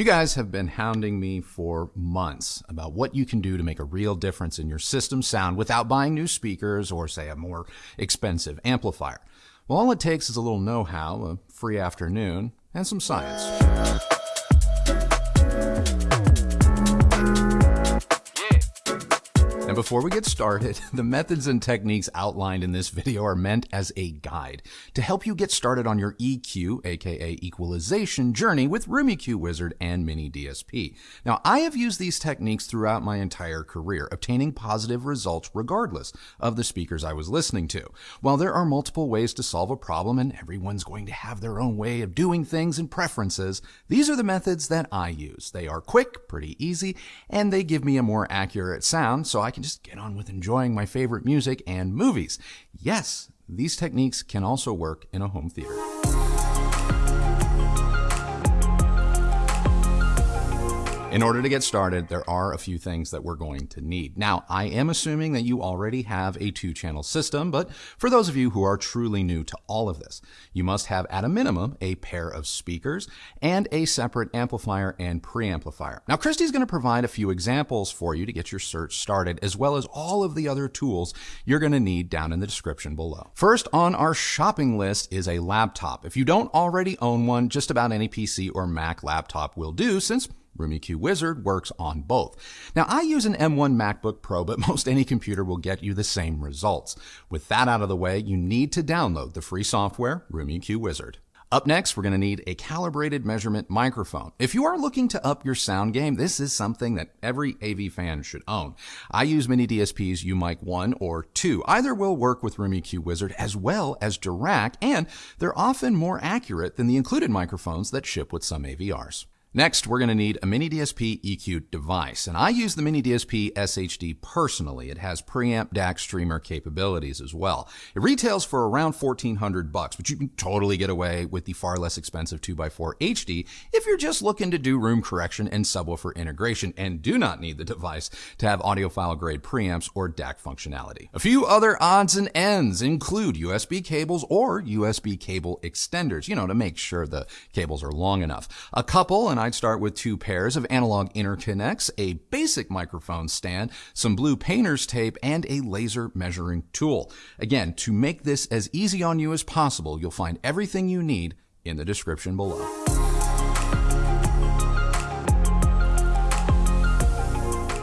You guys have been hounding me for months about what you can do to make a real difference in your system sound without buying new speakers or, say, a more expensive amplifier. Well, all it takes is a little know how, a free afternoon, and some science. And before we get started, the methods and techniques outlined in this video are meant as a guide to help you get started on your EQ, aka equalization journey with Room EQ Wizard and Mini DSP. Now, I have used these techniques throughout my entire career, obtaining positive results regardless of the speakers I was listening to. While there are multiple ways to solve a problem and everyone's going to have their own way of doing things and preferences, these are the methods that I use. They are quick, pretty easy, and they give me a more accurate sound so I can can just get on with enjoying my favorite music and movies. Yes, these techniques can also work in a home theater. In order to get started, there are a few things that we're going to need. Now, I am assuming that you already have a two channel system, but for those of you who are truly new to all of this, you must have at a minimum a pair of speakers and a separate amplifier and preamplifier. Now, Christy's going to provide a few examples for you to get your search started, as well as all of the other tools you're going to need down in the description below. First on our shopping list is a laptop. If you don't already own one, just about any PC or Mac laptop will do, since Room EQ Wizard works on both. Now, I use an M1 MacBook Pro, but most any computer will get you the same results. With that out of the way, you need to download the free software, Room EQ Wizard. Up next, we're going to need a calibrated measurement microphone. If you are looking to up your sound game, this is something that every AV fan should own. I use Mini DSP's UMIK 1 or 2. Either will work with Room EQ Wizard as well as Dirac, and they're often more accurate than the included microphones that ship with some AVRs. Next, we're going to need a Mini DSP EQ device, and I use the Mini DSP SHD personally. It has preamp DAC streamer capabilities as well. It retails for around 1400 bucks, but you can totally get away with the far less expensive 2x4 HD if you're just looking to do room correction and subwoofer integration and do not need the device to have audiophile grade preamps or DAC functionality. A few other odds and ends include USB cables or USB cable extenders, you know, to make sure the cables are long enough. A couple and I'd start with two pairs of analog interconnects, a basic microphone stand, some blue painter's tape, and a laser measuring tool. Again, to make this as easy on you as possible, you'll find everything you need in the description below.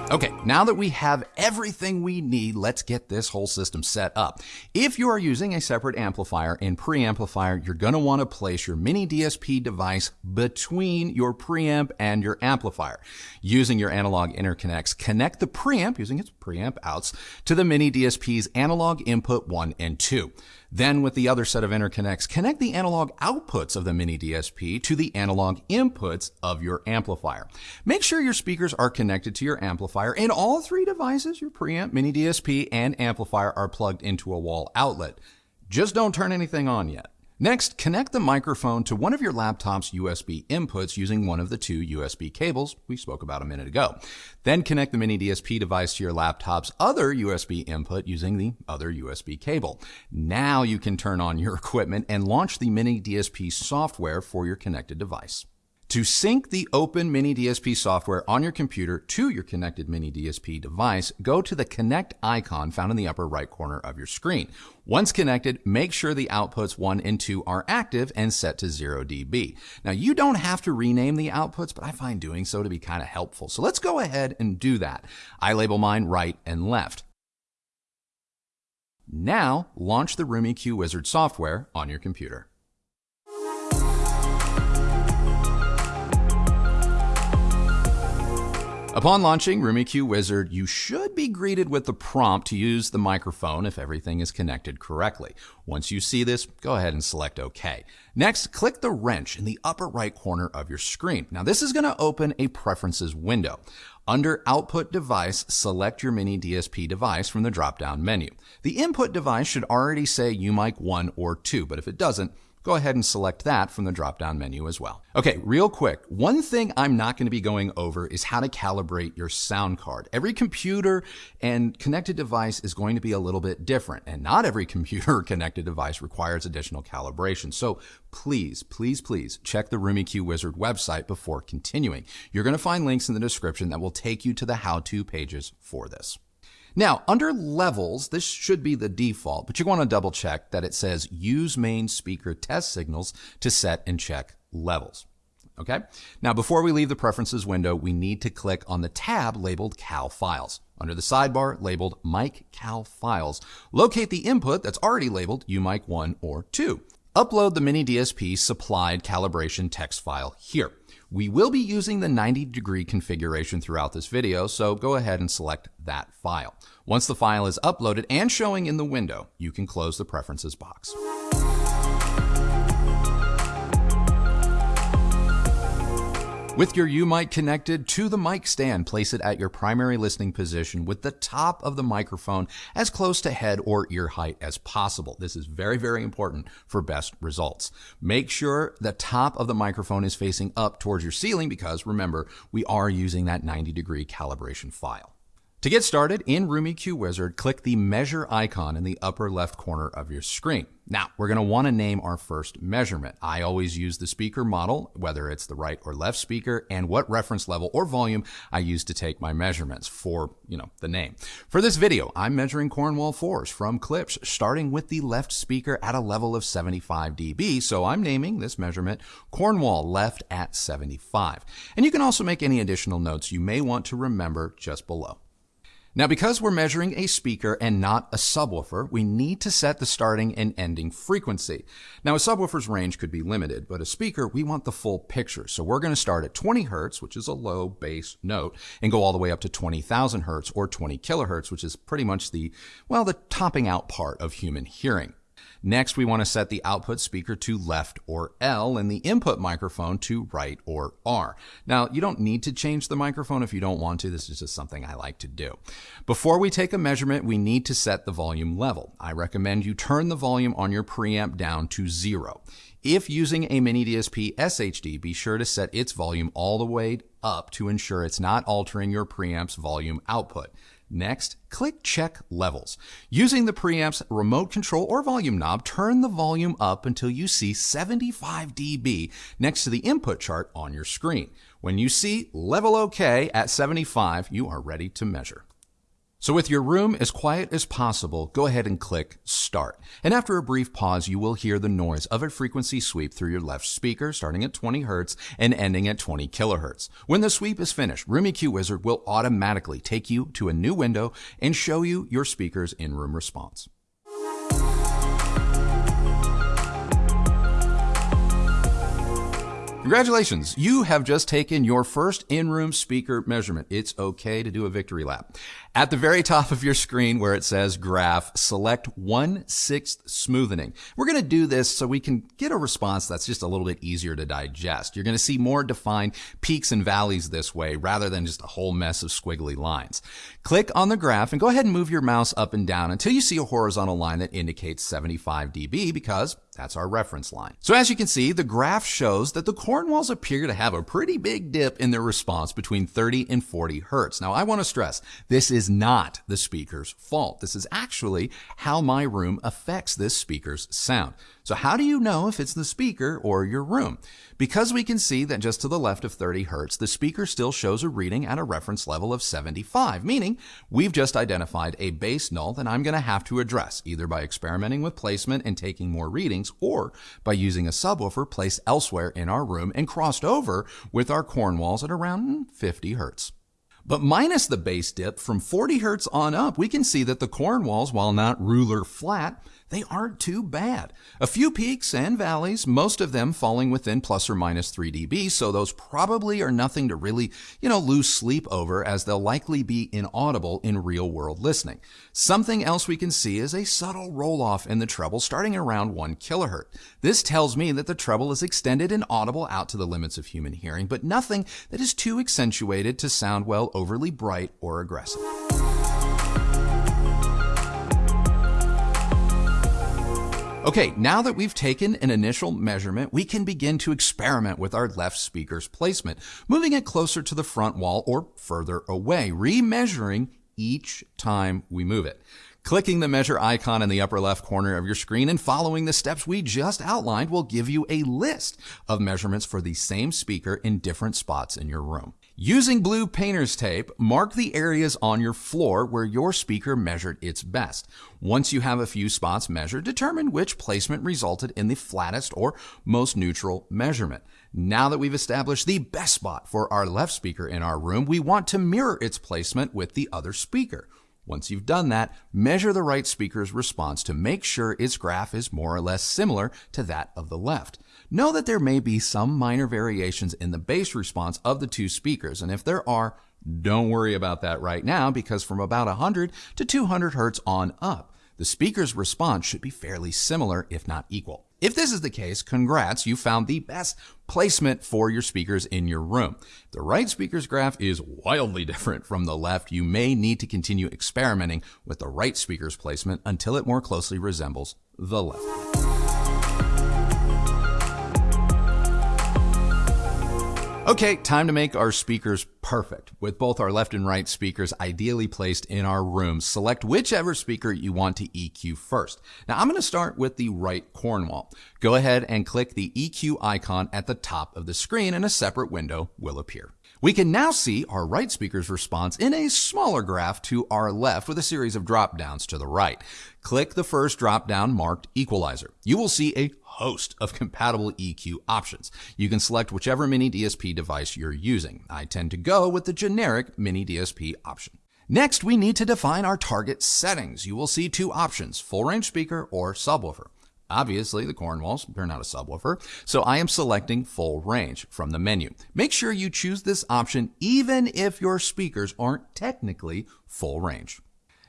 Okay, now that we have everything we need, let's get this whole system set up. If you are using a separate amplifier and preamplifier, you're going to want to place your mini DSP device between your preamp and your amplifier. Using your analog interconnects, connect the preamp using its preamp outs to the mini DSP's analog input 1 and 2. Then with the other set of interconnects, connect the analog outputs of the mini DSP to the analog inputs of your amplifier. Make sure your speakers are connected to your amplifier and all three devices, your preamp, mini DSP, and amplifier are plugged into a wall outlet. Just don't turn anything on yet. Next, connect the microphone to one of your laptop's USB inputs using one of the two USB cables we spoke about a minute ago. Then connect the mini DSP device to your laptop's other USB input using the other USB cable. Now you can turn on your equipment and launch the mini DSP software for your connected device. To sync the open Mini DSP software on your computer to your connected Mini DSP device, go to the Connect icon found in the upper right corner of your screen. Once connected, make sure the outputs 1 and 2 are active and set to 0 dB. Now, you don't have to rename the outputs, but I find doing so to be kind of helpful. So let's go ahead and do that. I label mine right and left. Now, launch the Room EQ Wizard software on your computer. Upon launching Room EQ Wizard, you should be greeted with the prompt to use the microphone if everything is connected correctly. Once you see this, go ahead and select OK. Next, click the wrench in the upper right corner of your screen. Now, this is going to open a preferences window. Under Output Device, select your Mini DSP device from the drop-down menu. The input device should already say UMIK 1 or 2, but if it doesn't, go ahead and select that from the drop down menu as well. Okay, real quick, one thing I'm not going to be going over is how to calibrate your sound card. Every computer and connected device is going to be a little bit different, and not every computer or connected device requires additional calibration. So please, please, please check the Room EQ Wizard website before continuing. You're going to find links in the description that will take you to the how to pages for this. Now, under levels, this should be the default, but you want to double check that it says use main speaker test signals to set and check levels. Okay. Now, before we leave the preferences window, we need to click on the tab labeled Cal Files. Under the sidebar labeled Mic Cal Files, locate the input that's already labeled UMIK 1 or 2. Upload the Mini DSP supplied calibration text file here. We will be using the 90 degree configuration throughout this video, so go ahead and select that file. Once the file is uploaded and showing in the window, you can close the preferences box. With your UMIK connected to the mic stand, place it at your primary listening position with the top of the microphone as close to head or ear height as possible. This is very, very important for best results. Make sure the top of the microphone is facing up towards your ceiling because remember, we are using that 90 degree calibration file. To get started in Room EQ Wizard, click the measure icon in the upper left corner of your screen. Now, we're going to want to name our first measurement. I always use the speaker model, whether it's the right or left speaker, and what reference level or volume I use to take my measurements for, you know, the name. For this video, I'm measuring Cornwall 4s from Klipsch, starting with the left speaker at a level of 75 dB, so I'm naming this measurement Cornwall left at 75. And you can also make any additional notes you may want to remember just below. Now, because we're measuring a speaker and not a subwoofer, we need to set the starting and ending frequency. Now, a subwoofer's range could be limited, but a speaker, we want the full picture. So we're going to start at 20 hertz, which is a low bass note, and go all the way up to 20,000 hertz or 20 kilohertz, which is pretty much the, well, the topping out part of human hearing. Next, we want to set the output speaker to left or L and the input microphone to right or R. Now, you don't need to change the microphone if you don't want to. This is just something I like to do. Before we take a measurement, we need to set the volume level. I recommend you turn the volume on your preamp down to zero. If using a mini DSP SHD, be sure to set its volume all the way up to ensure it's not altering your preamp's volume output. Next, click Check Levels. Using the preamp's remote control or volume knob, turn the volume up until you see 75 dB next to the input chart on your screen. When you see Level OK at 75, you are ready to measure. So with your room as quiet as possible, go ahead and click Start. And after a brief pause, you will hear the noise of a frequency sweep through your left speaker, starting at 20 Hz and ending at 20 kHz. When the sweep is finished, Room EQ Wizard will automatically take you to a new window and show you your speaker's in-room response. Congratulations, you have just taken your first in-room speaker measurement. It's okay to do a victory lap. At the very top of your screen where it says graph, select 1 6th smoothing. We're going to do this so we can get a response that's just a little bit easier to digest. You're going to see more defined peaks and valleys this way rather than just a whole mess of squiggly lines. Click on the graph and go ahead and move your mouse up and down until you see a horizontal line that indicates 75 dB because that's our reference line. So as you can see, the graph shows that the Cornwalls appear to have a pretty big dip in their response between 30 and 40 hertz. Now I want to stress, this is not the speaker's fault. This is actually how my room affects this speaker's sound. So how do you know if it's the speaker or your room? Because we can see that just to the left of 30 hertz, the speaker still shows a reading at a reference level of 75, meaning we've just identified a bass null that I'm going to have to address, either by experimenting with placement and taking more readings, or by using a subwoofer placed elsewhere in our room and crossed over with our Cornwalls at around 50 hertz. But minus the bass dip from 40 hertz on up, we can see that the Cornwalls, while not ruler flat, they aren't too bad. A few peaks and valleys, most of them falling within plus or minus 3 dB, so those probably are nothing to really, you know, lose sleep over as they'll likely be inaudible in real world listening. Something else we can see is a subtle roll off in the treble starting around 1 kilohertz. This tells me that the treble is extended and audible out to the limits of human hearing, but nothing that is too accentuated to sound well overly bright or aggressive. Okay, now that we've taken an initial measurement, we can begin to experiment with our left speaker's placement, moving it closer to the front wall or further away, remeasuring each time we move it. Clicking the measure icon in the upper left corner of your screen and following the steps we just outlined will give you a list of measurements for the same speaker in different spots in your room. Using blue painter's tape, mark the areas on your floor where your speaker measured its best. Once you have a few spots measured, determine which placement resulted in the flattest or most neutral measurement. Now that we've established the best spot for our left speaker in our room, we want to mirror its placement with the other speaker. Once you've done that, measure the right speaker's response to make sure its graph is more or less similar to that of the left. Know that there may be some minor variations in the bass response of the two speakers, and if there are, don't worry about that right now because from about 100 to 200 hertz on up, the speaker's response should be fairly similar, if not equal. If this is the case, congrats, you found the best placement for your speakers in your room. The right speaker's graph is wildly different from the left. You may need to continue experimenting with the right speaker's placement until it more closely resembles the left. Okay, time to make our speakers perfect. With both our left and right speakers ideally placed in our room, select whichever speaker you want to EQ first. Now I'm going to start with the right Cornwall. Go ahead and click the EQ icon at the top of the screen and a separate window will appear. We can now see our right speaker's response in a smaller graph to our left with a series of drop downs to the right. Click the first drop down marked equalizer. You will see a host of compatible EQ options. You can select whichever mini DSP device you're using. I tend to go with the generic mini DSP option. Next, we need to define our target settings. You will see two options, full range speaker or subwoofer. Obviously, the Cornwalls, they're not a subwoofer, so I am selecting full range from the menu. Make sure you choose this option even if your speakers aren't technically full range.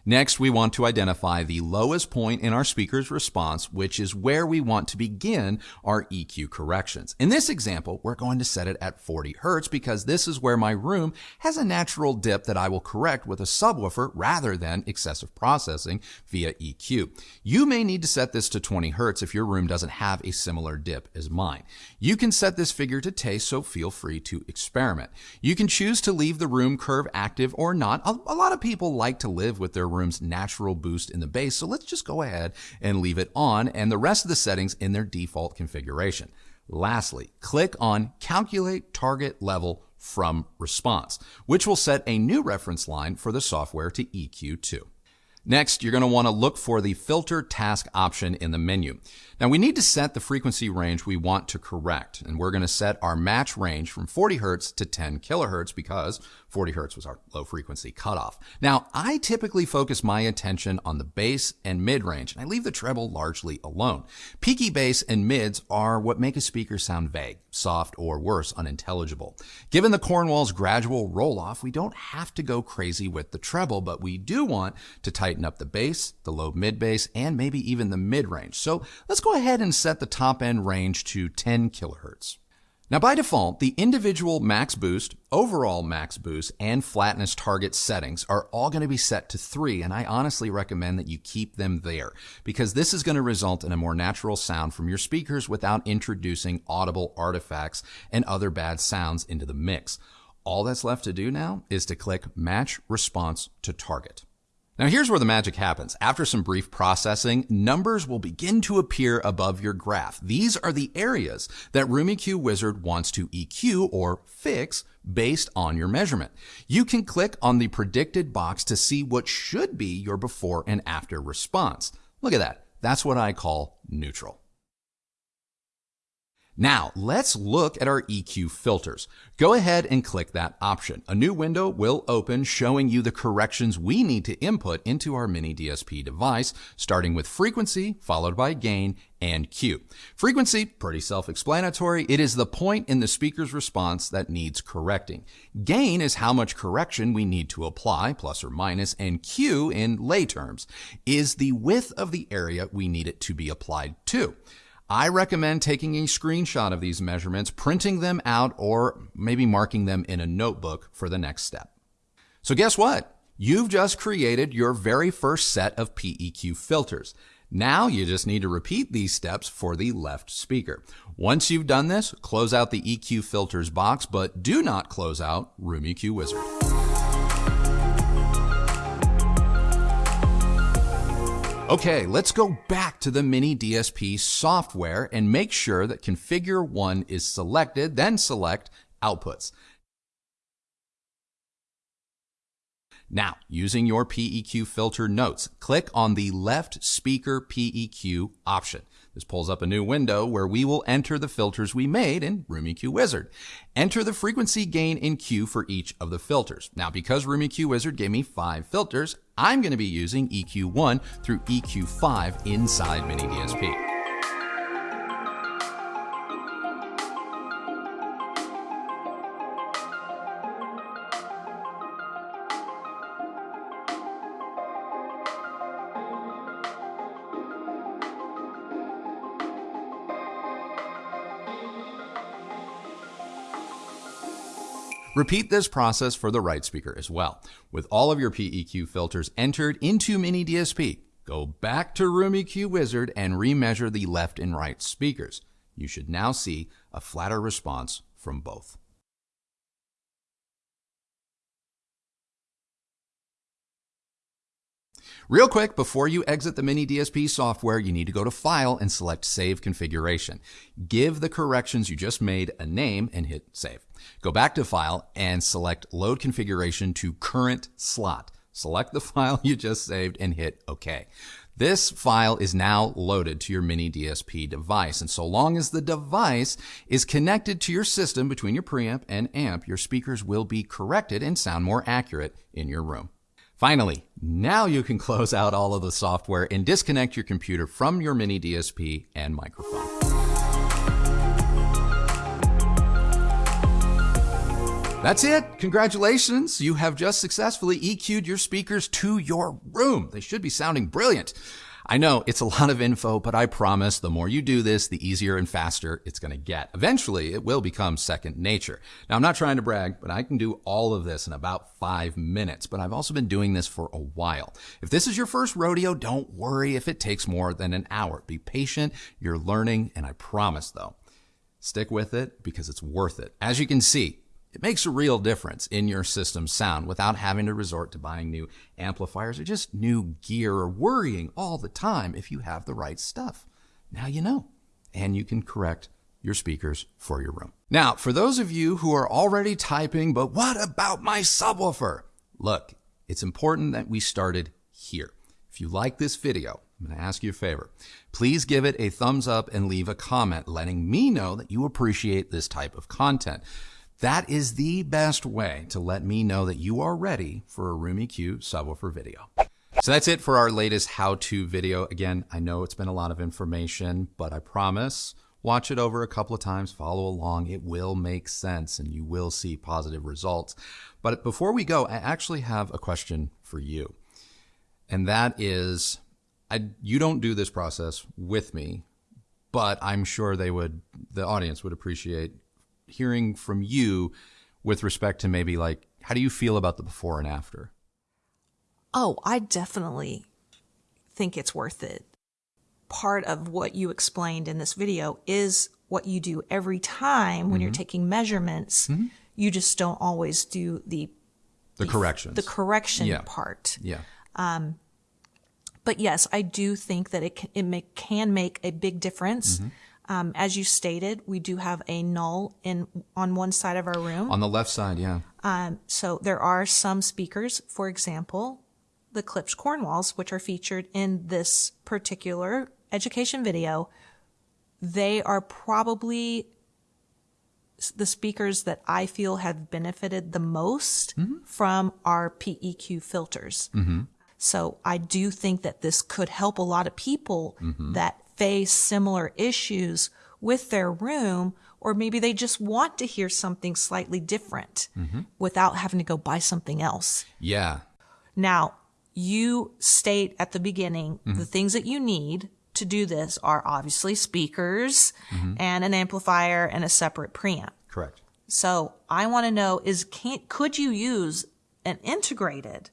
Next, we want to identify the lowest point in our speaker's response, which is where we want to begin our EQ corrections. In this example, we're going to set it at 40 Hertz because this is where my room has a natural dip that I will correct with a subwoofer rather than excessive processing via EQ. You may need to set this to 20 Hertz if your room doesn't have a similar dip as mine. You can set this figure to taste, so feel free to experiment. You can choose to leave the room curve active or not. A, lot of people like to live with their room room's natural boost in the bass. So let's just go ahead and leave it on and the rest of the settings in their default configuration. Lastly, click on Calculate Target Level from Response, which will set a new reference line for the software to EQ to. Next, you're going to want to look for the filter task option in the menu. Now we need to set the frequency range we want to correct, and we're going to set our match range from 40 hertz to 10 kilohertz because 40 hertz was our low frequency cutoff. Now, I typically focus my attention on the bass and mid range, and I leave the treble largely alone. Peaky bass and mids are what make a speaker sound vague, soft, or worse, unintelligible. Given the Cornwall's gradual roll off, we don't have to go crazy with the treble, but we do want to tighten tighten up the bass, the low mid bass, and maybe even the mid range. So let's go ahead and set the top end range to 10 kilohertz. Now by default, the individual max boost, overall max boost, and flatness target settings are all going to be set to 3, and I honestly recommend that you keep them there because this is going to result in a more natural sound from your speakers without introducing audible artifacts and other bad sounds into the mix. All that's left to do now is to click Match Response to Target. Now here's where the magic happens. After some brief processing, numbers will begin to appear above your graph. These are the areas that Room EQ Wizard wants to EQ or fix based on your measurement. You can click on the predicted box to see what should be your before and after response. Look at that. That's what I call neutral. Now, let's look at our EQ filters. Go ahead and click that option. A new window will open showing you the corrections we need to input into our mini DSP device, starting with frequency, followed by gain, and Q. Frequency, pretty self-explanatory. It is the point in the speaker's response that needs correcting. Gain is how much correction we need to apply, plus or minus, and Q, in lay terms, is the width of the area we need it to be applied to. I recommend taking a screenshot of these measurements, printing them out, or maybe marking them in a notebook for the next step. So guess what? You've just created your very first set of PEQ filters. Now you just need to repeat these steps for the left speaker. Once you've done this, close out the EQ filters box, but do not close out Room EQ Wizard. Okay, let's go back to the Mini DSP software and make sure that configure one is selected, then select outputs. Now, using your PEQ filter notes, click on the left speaker PEQ option. This pulls up a new window where we will enter the filters we made in Room EQ Wizard. Enter the frequency gain in Q for each of the filters. Now, because Room EQ Wizard gave me five filters, I'm going to be using EQ1 through EQ5 inside Mini DSP. Repeat this process for the right speaker as well. With all of your PEQ filters entered into Mini DSP, go back to Room EQ Wizard and remeasure the left and right speakers. You should now see a flatter response from both. Real quick, before you exit the Mini DSP software, you need to go to File and select Save Configuration. Give the corrections you just made a name and hit Save. Go back to File and select Load Configuration to Current Slot. Select the file you just saved and hit OK. This file is now loaded to your mini DSP device. And so long as the device is connected to your system between your preamp and amp, your speakers will be corrected and sound more accurate in your room. Finally, now you can close out all of the software and disconnect your computer from your mini DSP and microphone. That's it. Congratulations. You have just successfully EQ'd your speakers to your room. They should be sounding brilliant. I know it's a lot of info, but I promise the more you do this, the easier and faster it's going to get. Eventually, it will become second nature. Now, I'm not trying to brag, but I can do all of this in about five minutes, but I've also been doing this for a while. If this is your first rodeo, don't worry if it takes more than an hour. Be patient. You're learning, and I promise though, stick with it because it's worth it. As you can see, it makes a real difference in your system's sound without having to resort to buying new amplifiers or just new gear or worrying all the time if you have the right stuff. Now you know, and you can correct your speakers for your room. Now, for those of you who are already typing, but what about my subwoofer? Look, it's important that we started here. If you like this video, I'm going to ask you a favor. Please give it a thumbs up and leave a comment letting me know that you appreciate this type of content. That is the best way to let me know that you are ready for a Room EQ subwoofer video. So that's it for our latest how-to video. Again, I know it's been a lot of information, but I promise watch it over a couple of times, follow along. It will make sense and you will see positive results. But before we go, I actually have a question for you. And that is, I, you don't do this process with me, but I'm sure they would, the audience would appreciate hearing from you with respect to maybe like how do you feel about the before and after? Oh, I definitely think it's worth it. Part of what you explained in this video is what you do every time when mm-hmm. you're taking measurements. Mm-hmm. You just don't always do the the, the corrections, the correction yeah. part. Yeah. Um, but yes, I do think that it can, it make, can make a big difference. Mm-hmm. Um, as you stated, we do have a null in on one side of our room. On the left side, yeah. Um, so there are some speakers, for example, the Klipsch Cornwalls, which are featured in this particular education video. They are probably the speakers that I feel have benefited the most mm-hmm. from our PEQ filters. Mm-hmm. So I do think that this could help a lot of people mm-hmm. that face similar issues with their room, or maybe they just want to hear something slightly different mm-hmm. without having to go buy something else. Yeah. Now, you state at the beginning mm-hmm. the things that you need to do this are obviously speakers mm-hmm. and an amplifier and a separate preamp. Correct. So I want to know is can could you use an integrated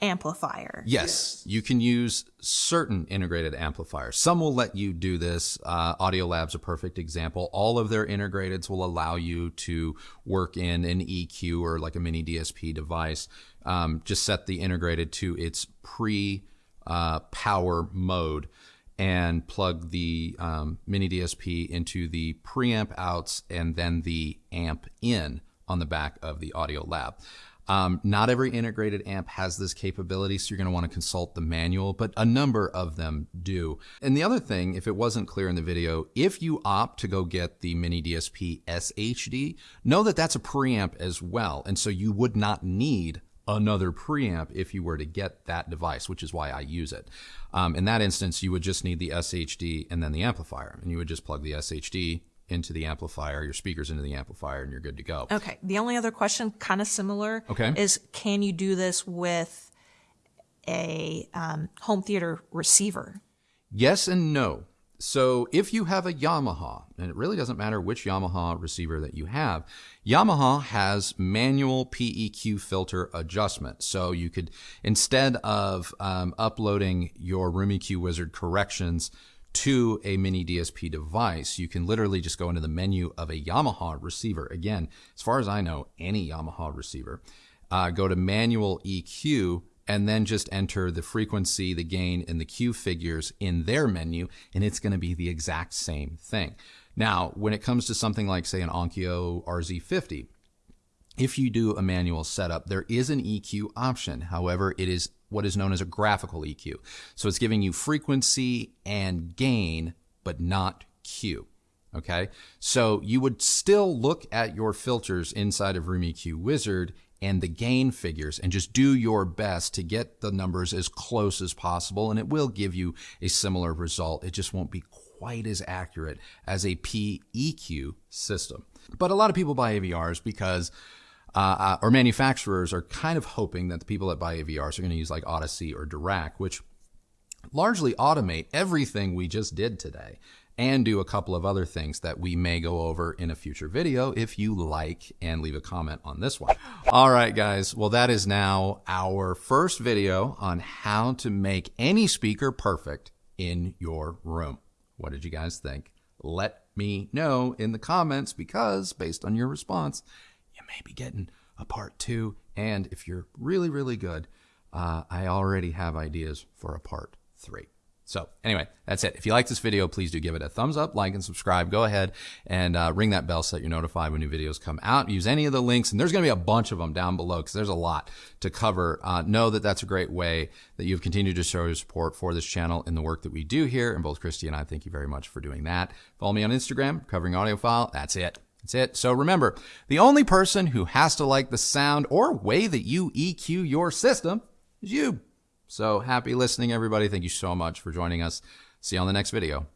amplifier. Yes, you can use certain integrated amplifiers. Some will let you do this. Uh, Audiolab's a perfect example. All of their integrateds will allow you to work in an EQ or like a mini DSP device. Um, just set the integrated to its pre uh, power mode and plug the um, mini DSP into the preamp outs and then the amp in on the back of the Audiolab. Um, not every integrated amp has this capability, so you're going to want to consult the manual, but a number of them do. And the other thing, if it wasn't clear in the video, if you opt to go get the Mini DSP SHD, know that that's a preamp as well. And so you would not need another preamp if you were to get that device, which is why I use it. Um, in that instance, you would just need the SHD and then the amplifier, and you would just plug the SHD into the amplifier, your speakers into the amplifier, and you're good to go. Okay. The only other question, kind of similar, Okay. is can you do this with a um, home theater receiver? Yes and no. So if you have a Yamaha, and it really doesn't matter which Yamaha receiver that you have, Yamaha has manual PEQ filter adjustment. So you could, instead of um, uploading your Room EQ Wizard corrections to a mini DSP device, you can literally just go into the menu of a Yamaha receiver. Again, as far as I know, any Yamaha receiver, uh, go to manual EQ and then just enter the frequency, the gain, and the Q figures in their menu, and it's going to be the exact same thing. Now, when it comes to something like, say, an Onkyo RZ50, if you do a manual setup, there is an EQ option. However, it is what is known as a graphical EQ. So it's giving you frequency and gain, but not Q. Okay. So you would still look at your filters inside of Room EQ Wizard and the gain figures and just do your best to get the numbers as close as possible. And it will give you a similar result. It just won't be quite as accurate as a PEQ system. But a lot of people buy AVRs because uh, uh, or manufacturers are kind of hoping that the people that buy AVRs are going to use like Audyssey or Dirac, which largely automate everything we just did today and do a couple of other things that we may go over in a future video if you like and leave a comment on this one. All right, guys. Well, that is now our first video on how to make any speaker perfect in your room. What did you guys think? Let me know in the comments because based on your response, you may be getting a part two. And if you're really, really good, uh, I already have ideas for a part three. So anyway, that's it. If you like this video, please do give it a thumbs up, like, and subscribe. Go ahead and uh, ring that bell so that you're notified when new videos come out. Use any of the links, and there's going to be a bunch of them down below because there's a lot to cover. Uh, know that that's a great way that you've continued to show your support for this channel and the work that we do here. And both Christy and I thank you very much for doing that. Follow me on Instagram, covering audiophile. That's it. That's it. So remember, the only person who has to like the sound or way that you EQ your system is you. So happy listening, everybody. Thank you so much for joining us. See you on the next video.